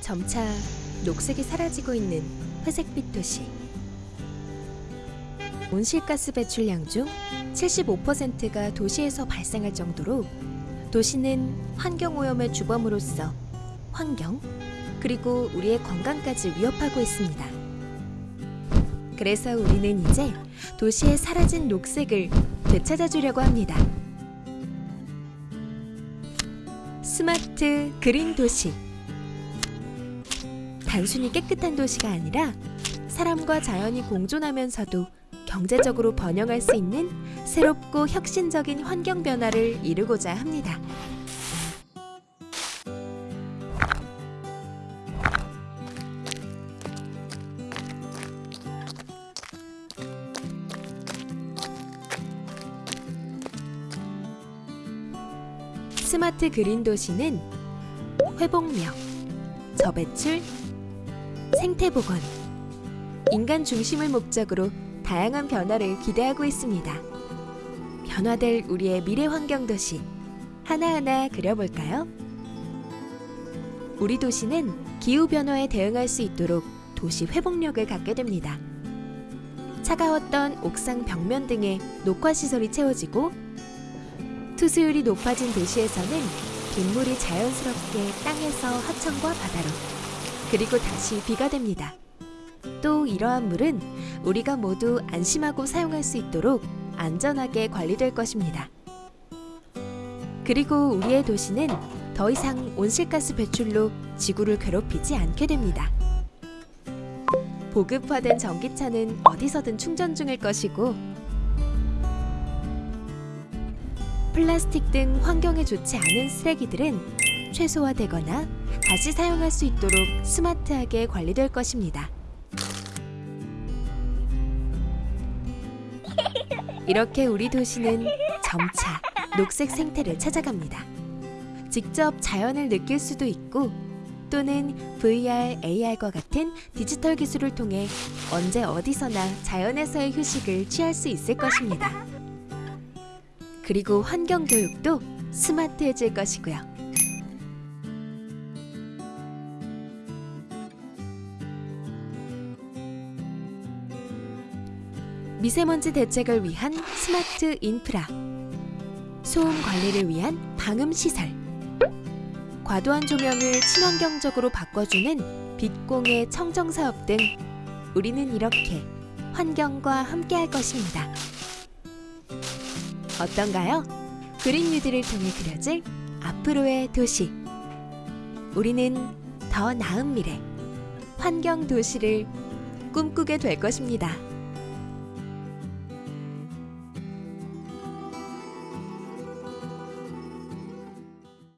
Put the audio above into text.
점차 녹색이 사라지고 있는 회색빛 도시. 온실가스 배출량 중 75%가 도시에서 발생할 정도로 도시는 환경오염의 주범으로서 환경 그리고 우리의 건강까지 위협하고 있습니다. 그래서 우리는 이제 도시의 사라진 녹색을 되찾아주려고 합니다. 스마트 그린 도시. 단순히 깨끗한 도시가 아니라 사람과 자연이 공존하면서도 경제적으로 번영할 수 있는 새롭고 혁신적인 환경 변화를 이루고자 합니다. 스마트 그린 도시는 회복력, 저배출, 생태보건, 인간 중심을 목적으로 다양한 변화를 기대하고 있습니다. 변화될 우리의 미래 환경 도시 하나하나 그려볼까요? 우리 도시는 기후 변화에 대응할 수 있도록 도시 회복력을 갖게 됩니다. 차가웠던 옥상 벽면 등의 녹화 시설이 채워지고 투수율이 높아진 도시에서는 빗물이 자연스럽게 땅에서 하천과 바다로 그리고 다시 비가 됩니다. 또 이러한 물은 우리가 모두 안심하고 사용할 수 있도록 안전하게 관리될 것입니다. 그리고 우리의 도시는 더 이상 온실가스 배출로 지구를 괴롭히지 않게 됩니다. 보급화된 전기차는 어디서든 충전 중일 것이고 플라스틱 등 환경에 좋지 않은 쓰레기들은 최소화되거나 다시 사용할 수 있도록 스마트하게 관리될 것입니다. 이렇게 우리 도시는 점차 녹색 생태를 찾아갑니다. 직접 자연을 느낄 수도 있고 또는 VR, AR과 같은 디지털 기술을 통해 언제 어디서나 자연에서의 휴식을 취할 수 있을 것입니다. 그리고 환경 교육도 스마트해질 것이고요. 미세먼지 대책을 위한 스마트 인프라, 소음 관리를 위한 방음 시설, 과도한 조명을 친환경적으로 바꿔주는 빛공해 청정 사업 등 우리는 이렇게 환경과 함께할 것입니다. 어떤가요? 그린 뉴딜을 통해 그려질 앞으로의 도시. 우리는 더 나은 미래, 환경 도시를 꿈꾸게 될 것입니다.